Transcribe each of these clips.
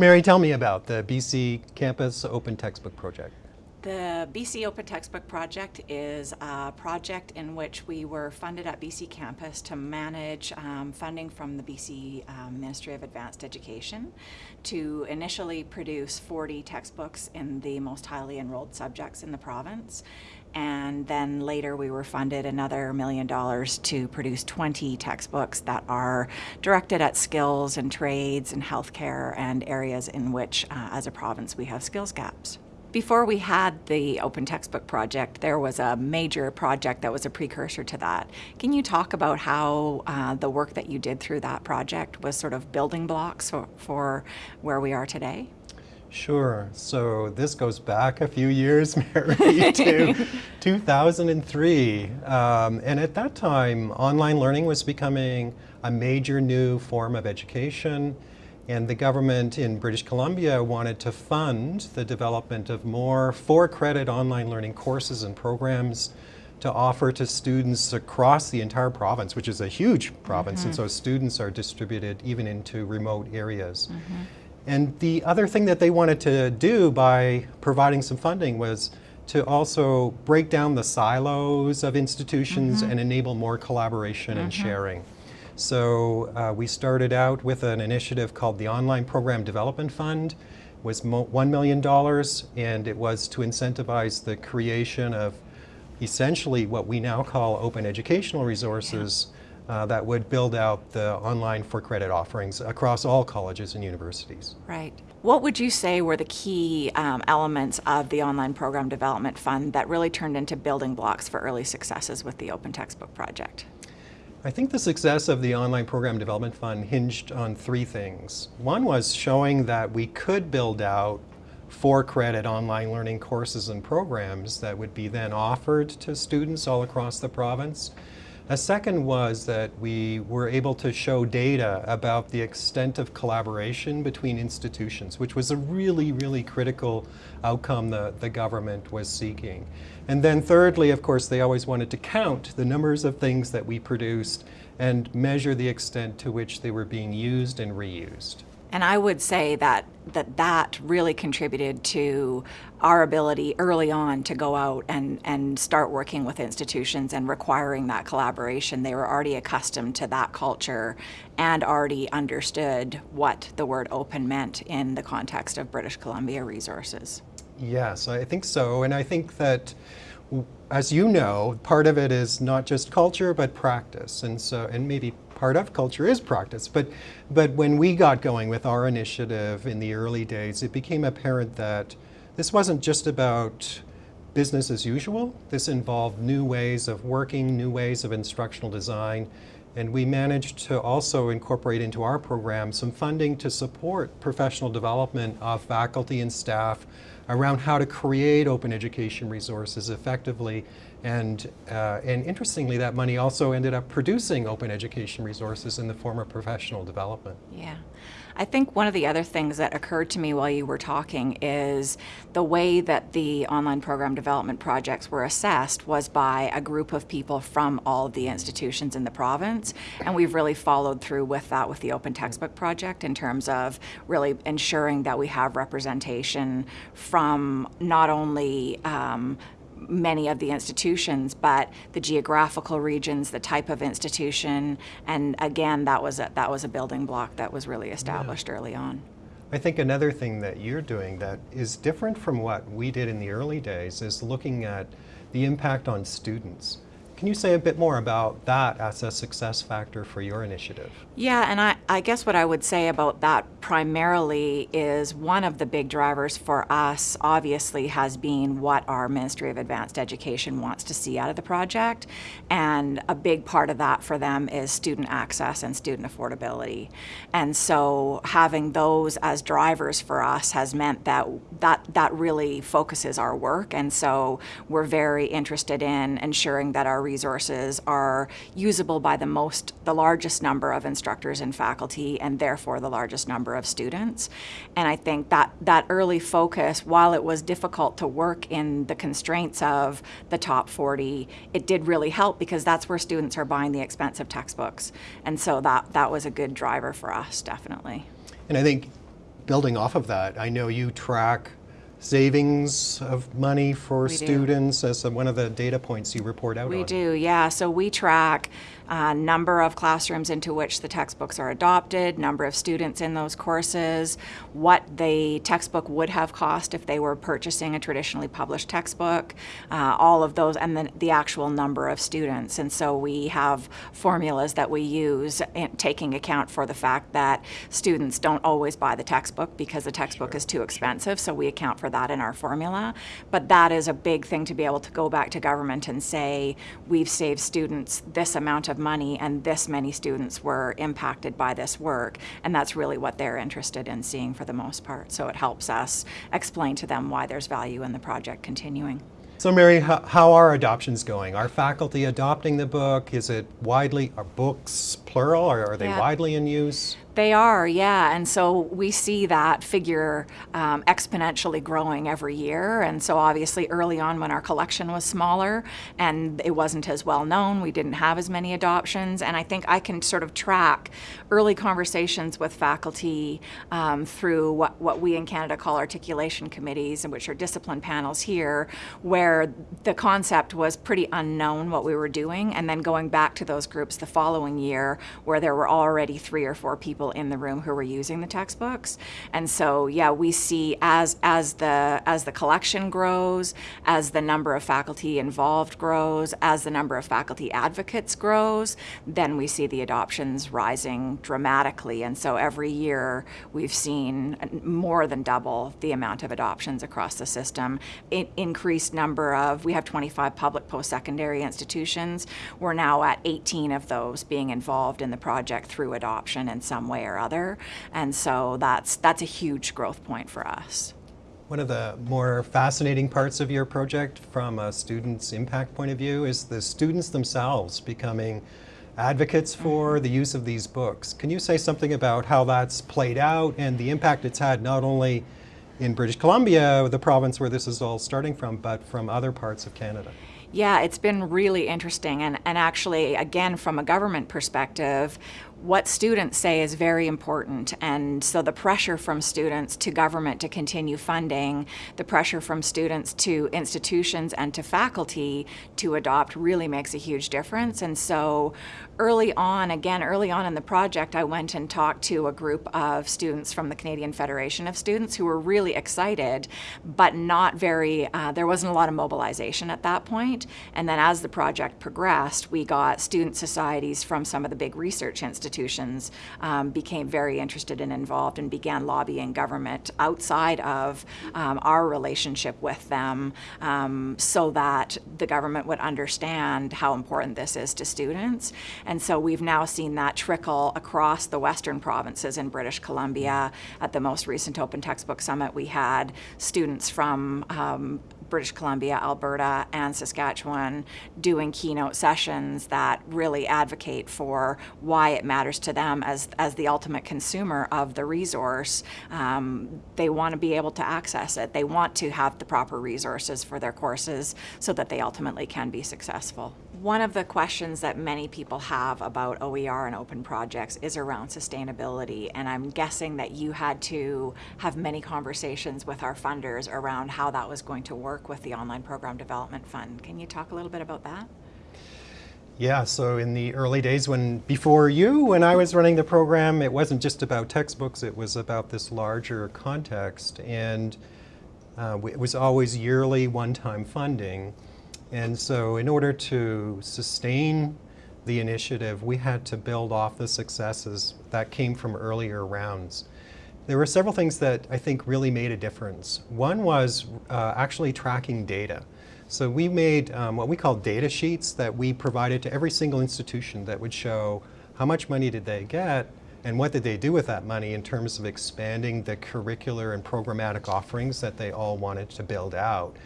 Mary, tell me about the BC Campus Open Textbook Project. The BC Open Textbook Project is a project in which we were funded at BC Campus to manage um, funding from the BC um, Ministry of Advanced Education to initially produce 40 textbooks in the most highly enrolled subjects in the province. And then later we were funded another million dollars to produce 20 textbooks that are directed at skills and trades and healthcare and areas in which, uh, as a province, we have skills gaps. Before we had the Open Textbook Project, there was a major project that was a precursor to that. Can you talk about how uh, the work that you did through that project was sort of building blocks for, for where we are today? Sure. So this goes back a few years, Mary, to 2003. Um, and at that time, online learning was becoming a major new form of education. And the government in British Columbia wanted to fund the development of more for-credit online learning courses and programs to offer to students across the entire province, which is a huge province, mm -hmm. and mm-hmm. so students are distributed even into remote areas. Mm -hmm. And the other thing that they wanted to do by providing some funding was to also break down the silos of institutions mm -hmm. and enable more collaboration and mm-hmm. sharing. So uh, we started out with an initiative called the Online Program Development Fund, was $1 million, and it was to incentivize the creation of essentially what we now call open educational resources uh, that would build out the online for credit offerings across all colleges and universities. Right. What would you say were the key um, elements of the Online Program Development Fund that really turned into building blocks for early successes with the Open Textbook Project? I think the success of the Online Program Development Fund hinged on three things. One was showing that we could build out for credit online learning courses and programs that would be then offered to students all across the province. A second was that we were able to show data about the extent of collaboration between institutions, which was a really, really critical outcome the, the government was seeking. And then thirdly, of course, they always wanted to count the numbers of things that we produced and measure the extent to which they were being used and reused. And I would say that that, that really contributed to our ability early on to go out and, and start working with institutions and requiring that collaboration. They were already accustomed to that culture and already understood what the word open meant in the context of British Columbia resources. Yes, I think so. And I think that as you know, part of it is not just culture, but practice. And so, and maybe part of culture is practice. But, but when we got going with our initiative in the early days, it became apparent that this wasn't just about business as usual. This involved new ways of working, new ways of instructional design. And we managed to also incorporate into our program some funding to support professional development of faculty and staff around how to create open education resources effectively and, uh, and interestingly, that money also ended up producing open education resources in the form of professional development. Yeah. I think one of the other things that occurred to me while you were talking is the way that the online program development projects were assessed was by a group of people from all of the institutions in the province. And we've really followed through with that with the Open Textbook Project in terms of really ensuring that we have representation from not only um, many of the institutions, but the geographical regions, the type of institution, and again, that was a, that was a building block that was really established yeah. early on. I think another thing that you're doing that is different from what we did in the early days is looking at the impact on students. Can you say a bit more about that as a success factor for your initiative? Yeah, and I, I guess what I would say about that primarily is one of the big drivers for us obviously has been what our Ministry of Advanced Education wants to see out of the project. And a big part of that for them is student access and student affordability. And so having those as drivers for us has meant that that, that really focuses our work. And so we're very interested in ensuring that our resources are usable by the most, the largest number of instructors and faculty and therefore the largest number of students. And I think that that early focus, while it was difficult to work in the constraints of the top 40, it did really help because that's where students are buying the expensive textbooks. And so that, that was a good driver for us, definitely. And I think building off of that, I know you track savings of money for We do. students as a- one of the data points you report out We on. do, yeah. So we track uh, number of classrooms into which the textbooks are adopted, number of students in those courses, what the textbook would have cost if they were purchasing a traditionally published textbook, uh, all of those, and then the actual number of students. And so we have formulas that we use in taking account for the fact that students don't always buy the textbook because the textbook is too expensive. So we account for that in our formula. But that is a big thing to be able to go back to government and say, we've saved students this amount of money and this many students were impacted by this work. And that's really what they're interested in seeing for the most part. So it helps us explain to them why there's value in the project continuing. So Mary, how, how are adoptions going? Are faculty adopting the book? Is it widely, are books plural, or are they Yeah. widely in use? They are, yeah. And so we see that figure um, exponentially growing every year. And so obviously early on when our collection was smaller and it wasn't as well known, we didn't have as many adoptions. And I think I can sort of track early conversations with faculty um, through what, what we in Canada call articulation committees, and which are discipline panels here, where the concept was pretty unknown what we were doing. And then going back to those groups the following year where there were already three or four people in the room who were using the textbooks. And so, yeah, we see as as the as the collection grows, as the number of faculty involved grows, as the number of faculty advocates grows, then we see the adoptions rising dramatically. And so every year we've seen more than double the amount of adoptions across the system. In, increased number of we have 25 public post-secondary institutions. We're now at 18 of those being involved in the project through adoption in some way or other. And so that's that's a huge growth point for us. One of the more fascinating parts of your project from a student's impact point of view is the students themselves becoming advocates mm-hmm. for the use of these books. Can you say something about how that's played out and the impact it's had not only in British Columbia, the province where this is all starting from, but from other parts of Canada? Yeah, it's been really interesting. And, and actually, again, from a government perspective, what students say is very important. And so the pressure from students to government to continue funding, the pressure from students to institutions and to faculty to adopt really makes a huge difference. And so early on, again, early on in the project, I went and talked to a group of students from the Canadian Federation of Students who were really excited, but not very, uh, there wasn't a lot of mobilization at that point. And then as the project progressed, we got student societies from some of the big research institutions um, became very interested and involved and began lobbying government outside of um, our relationship with them um, so that the government would understand how important this is to students. And so we've now seen that trickle across the western provinces in British Columbia. At the most recent Open Textbook Summit, we had students from um, British Columbia, Alberta, and Saskatchewan doing keynote sessions that really advocate for why it matters to them as, as the ultimate consumer of the resource. Um, they want to be able to access it. They want to have the proper resources for their courses so that they ultimately can be successful. One of the questions that many people have about OER and open projects is around sustainability, and I'm guessing that you had to have many conversations with our funders around how that was going to work with the Online Program Development Fund. Can you talk a little bit about that? Yeah, so in the early days when, before you, when I was running the program, it wasn't just about textbooks, it was about this larger context. And uh, it was always yearly one-time funding. And so in order to sustain the initiative, we had to build off the successes that came from earlier rounds. There were several things that I think really made a difference. One was uh, actually tracking data. So we made um, what we call data sheets that we provided to every single institution that would show how much money did they get and what did they do with that money in terms of expanding the curricular and programmatic offerings that they all wanted to build out.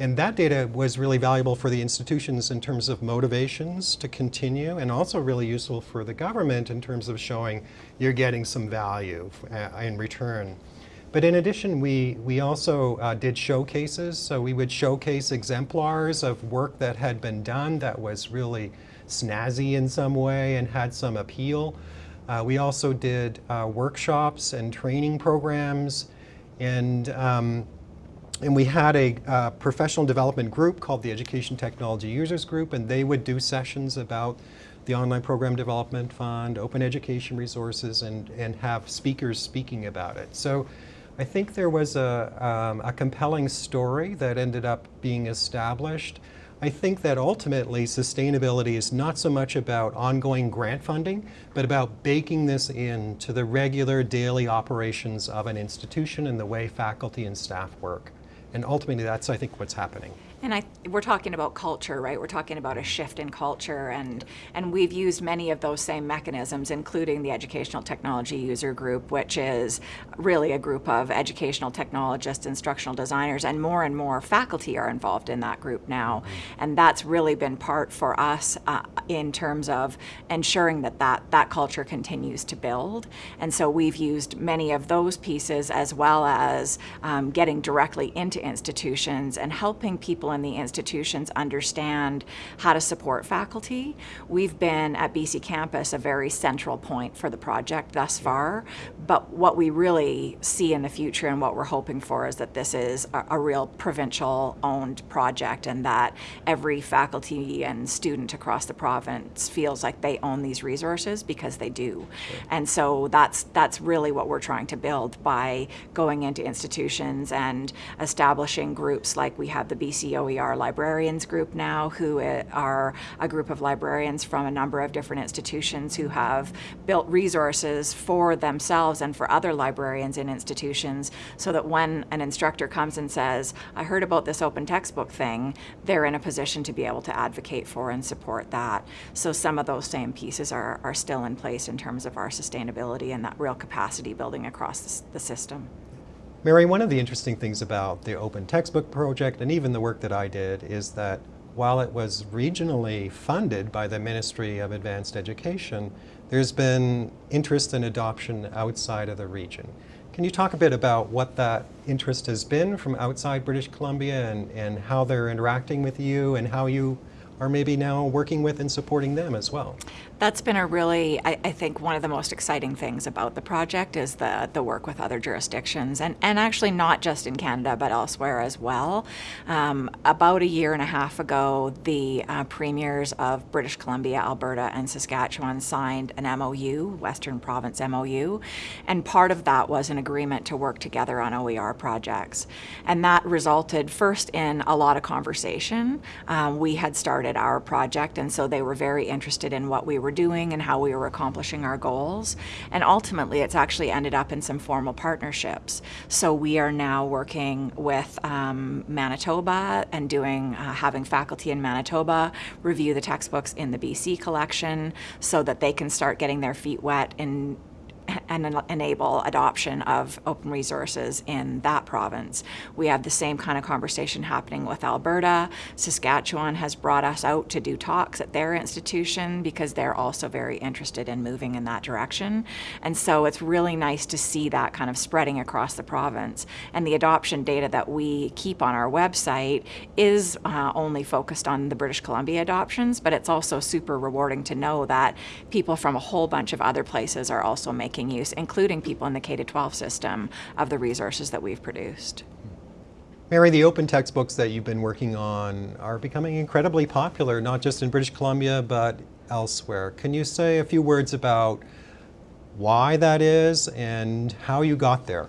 And that data was really valuable for the institutions in terms of motivations to continue and also really useful for the government in terms of showing you're getting some value uh, in return. But in addition, we, we also uh, did showcases. So we would showcase exemplars of work that had been done that was really snazzy in some way and had some appeal. Uh, we also did uh, workshops and training programs, and um, and we had a uh, professional development group called the Education Technology Users Group, and they would do sessions about the Online Program Development Fund, open education resources, and, and have speakers speaking about it. So I think there was a, um, a compelling story that ended up being established. I think that ultimately sustainability is not so much about ongoing grant funding, but about baking this into the regular daily operations of an institution and the way faculty and staff work. And ultimately, that's, I think, what's happening. And I, we're talking about culture, right? We're talking about a shift in culture, and and we've used many of those same mechanisms, including the Educational Technology User Group, which is really a group of educational technologists, instructional designers, and more and more faculty are involved in that group now, and that's really been part for us uh, in terms of ensuring that, that that culture continues to build. And so we've used many of those pieces as well as um, getting directly into institutions and helping people in the institutions understand how to support faculty. We've been at BC Campus a very central point for the project thus far, but what we really see in the future and what we're hoping for is that this is a, a real provincial owned project and that every faculty and student across the province feels like they own these resources because they do. And so that's that's really what we're trying to build by going into institutions and establishing groups like we have the BC OER Librarians Group now, who uh, are a group of librarians from a number of different institutions who have built resources for themselves and for other librarians in institutions so that when an instructor comes and says, I heard about this open textbook thing, they're in a position to be able to advocate for and support that. So some of those same pieces are, are still in place in terms of our sustainability and that real capacity building across the, the system. Mary, one of the interesting things about the Open Textbook Project and even the work that I did is that while it was regionally funded by the Ministry of Advanced Education, there's been interest and adoption outside of the region. Can you talk a bit about what that interest has been from outside British Columbia and, and how they're interacting with you and how you are maybe now working with and supporting them as well. That's been a really, I, I, think, one of the most exciting things about the project is the, the work with other jurisdictions, and, and actually not just in Canada, but elsewhere as well. Um, about a year and a half ago, the uh, premiers of British Columbia, Alberta, and Saskatchewan signed an MOU, Western Province MOU, and part of that was an agreement to work together on OER projects. And that resulted first in a lot of conversation. Um, we had started our project, and so they were very interested in what we were doing and how we were accomplishing our goals. And ultimately, it's actually ended up in some formal partnerships. So we are now working with um, Manitoba and doing, uh, having faculty in Manitoba review the textbooks in the BC collection so that they can start getting their feet wet in and enable adoption of open resources in that province. We have the same kind of conversation happening with Alberta. Saskatchewan has brought us out to do talks at their institution because they're also very interested in moving in that direction. And so it's really nice to see that kind of spreading across the province. And the adoption data that we keep on our website is uh, only focused on the British Columbia adoptions, but it's also super rewarding to know that people from a whole bunch of other places are also making making use, including people in the K-12 system, of the resources that we've produced. Mary, the open textbooks that you've been working on are becoming incredibly popular, not just in British Columbia, but elsewhere. Can you say a few words about why that is and how you got there?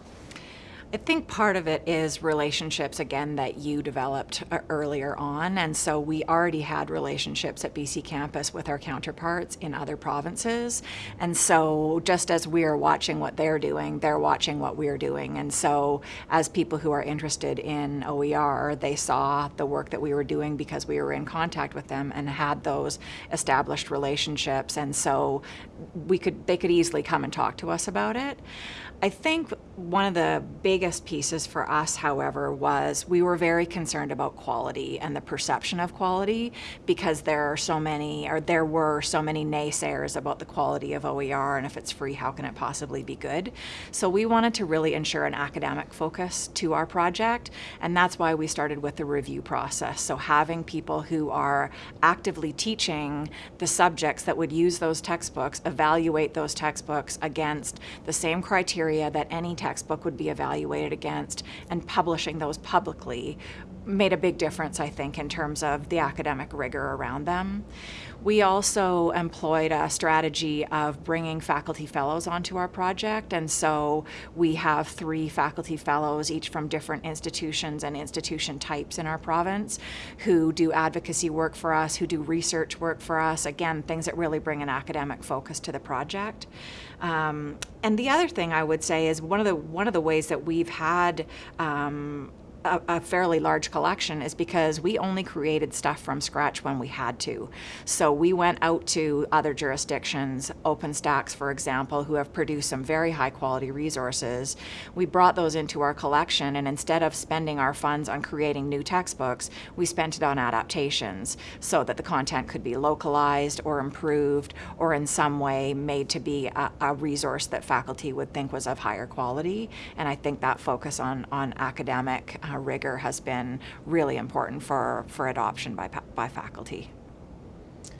I think part of it is relationships, again, that you developed uh, earlier on. And so we already had relationships at BC campus with our counterparts in other provinces. And so just as we're watching what they're doing, they're watching what we're doing. And so as people who are interested in OER, they saw the work that we were doing because we were in contact with them and had those established relationships. And so we could, they could easily come and talk to us about it. I think one of the biggest pieces for us, however, was we were very concerned about quality and the perception of quality because there are so many, or there were so many naysayers about the quality of OER and if it's free, how can it possibly be good? So we wanted to really ensure an academic focus to our project, and that's why we started with the review process. So having people who are actively teaching the subjects that would use those textbooks, evaluate those textbooks against the same criteria that any textbook would be evaluated against, and publishing those publicly made a big difference, I think, in terms of the academic rigor around them. We also employed a strategy of bringing faculty fellows onto our project, and so we have three faculty fellows, each from different institutions and institution types in our province, who do advocacy work for us, who do research work for us, again, things that really bring an academic focus to the project. Um, and the other thing I would say is one of the one of the ways that we've had um, a, a, fairly large collection is because we only created stuff from scratch when we had to. So we went out to other jurisdictions, OpenStax, for example, who have produced some very high quality resources. We brought those into our collection, and instead of spending our funds on creating new textbooks, we spent it on adaptations so that the content could be localized or improved or in some way made to be a, a resource that faculty would think was of higher quality. And I think that focus on, on academic uh, rigor has been really important for, for adoption by, by faculty.